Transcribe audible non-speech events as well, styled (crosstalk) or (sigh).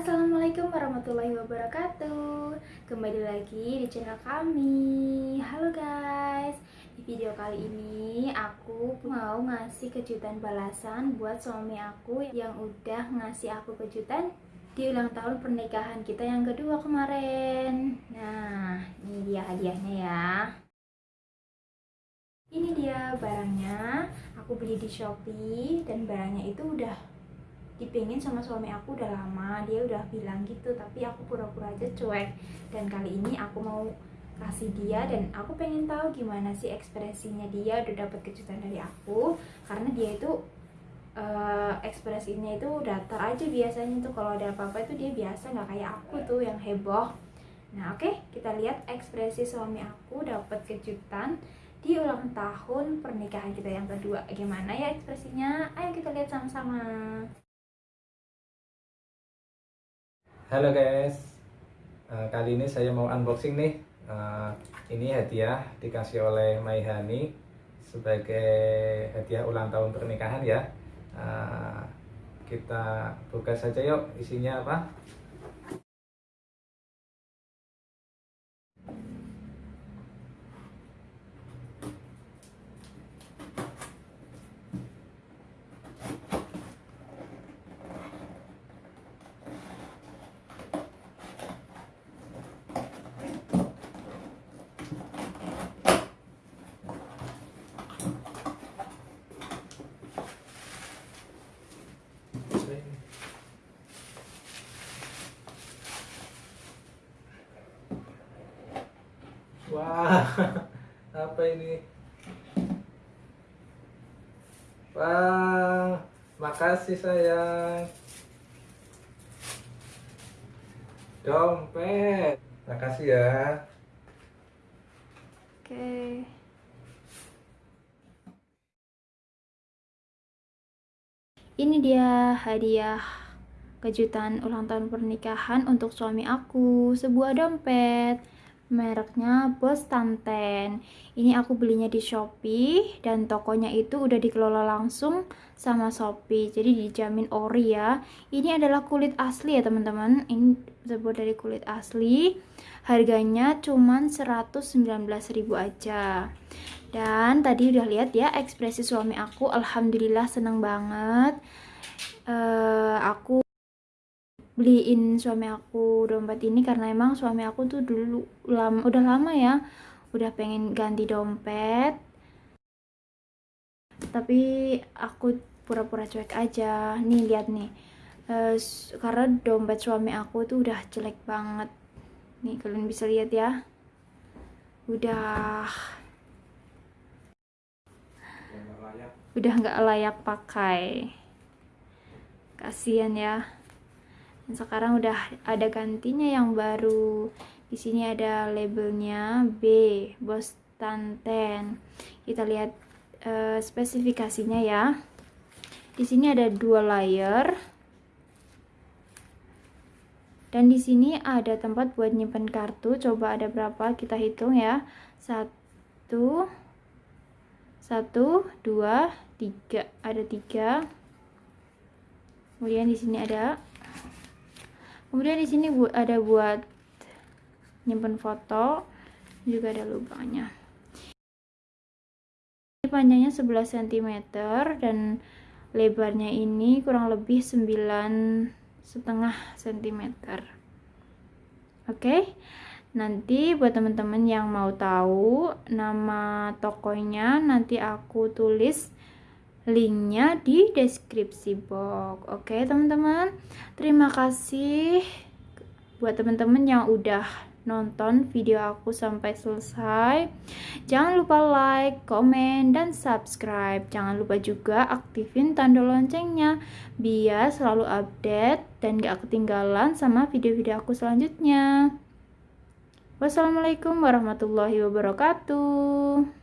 Assalamualaikum warahmatullahi wabarakatuh. Kembali lagi di channel kami. Halo guys. Di video kali ini aku mau ngasih kejutan balasan Buat suami aku yang udah ngasih aku kejutan Di ulang tahun pernikahan kita yang kedua kemarin. Nah ini dia hadiahnya ya. Ini dia barangnya. Aku beli di Shopee Dan barangnya itu udah dipingin sama suami aku udah lama dia udah bilang gitu tapi aku pura-pura aja cuek. Dan kali ini aku mau kasih dia dan aku pengen tahu gimana sih ekspresinya dia udah dapat kejutan dari aku. Karena dia itu uh, ekspresinya itu datar aja biasanya tuh. Kalau ada apa-apa itu dia biasa nggak kayak aku tuh yang heboh. Nah oke okay, kita lihat ekspresi suami aku dapat kejutan di ulang tahun pernikahan kita yang kedua. Gimana ya ekspresinya? Ayo kita lihat sama-sama Halo guys, uh, kali ini saya mau unboxing nih. Uh, ini hadiah dikasih oleh Maihani sebagai hadiah ulang tahun pernikahan ya. Uh, kita buka saja yuk isinya apa. Wah, (laughs) apa ini? Wah, makasih sayang. Dompet. Makasih ya. Oke. Ini dia hadiah kejutan ulang tahun pernikahan untuk suami aku, sebuah dompet mereknya Bos Tanten. Ini aku belinya di Shopee dan tokonya itu udah dikelola langsung sama Shopee. Jadi dijamin ori ya. Ini adalah kulit asli ya teman-teman. Ini terbuat dari kulit asli. Harganya cuman 119.000 aja. Dan tadi udah lihat ya ekspresi suami aku. Alhamdulillah seneng banget. Uh, aku beliin suami aku dompet ini karena emang suami aku tuh dulu lama udah lama ya udah pengen ganti dompet. Tapi aku pura-pura cuek aja. Nih lihat nih. Uh, karena dompet suami aku tuh udah jelek banget. Nih kalian bisa lihat ya. Udah. Udah nggak layak pakai. Kasihan ya dan sekarang udah ada gantinya yang baru. Di sini ada labelnya B Bos Tanten kita lihat uh, spesifikasinya ya. Di sini ada dua layer. Dan di sini ada tempat buat nyimpen kartu. Coba ada berapa? Kita hitung ya. Satu satu dua tiga. Ada tiga. Kemudian di sini ada kemudian di sini ada buat nyimpen foto juga ada lubangnya. Ini panjangnya 11 cm dan lebarnya ini kurang lebih 9 setengah cm oke nanti buat teman-teman yang mau tahu nama tokonya nanti aku tulis linknya di deskripsi box. Oke teman-teman. Terima kasih buat teman-teman yang udah nonton video aku sampai selesai. Jangan lupa like, komen, dan subscribe. Jangan lupa juga aktifin tanda loncengnya biar selalu update dan gak ketinggalan sama video-video aku selanjutnya. Wassalamualaikum warahmatullahi wabarakatuh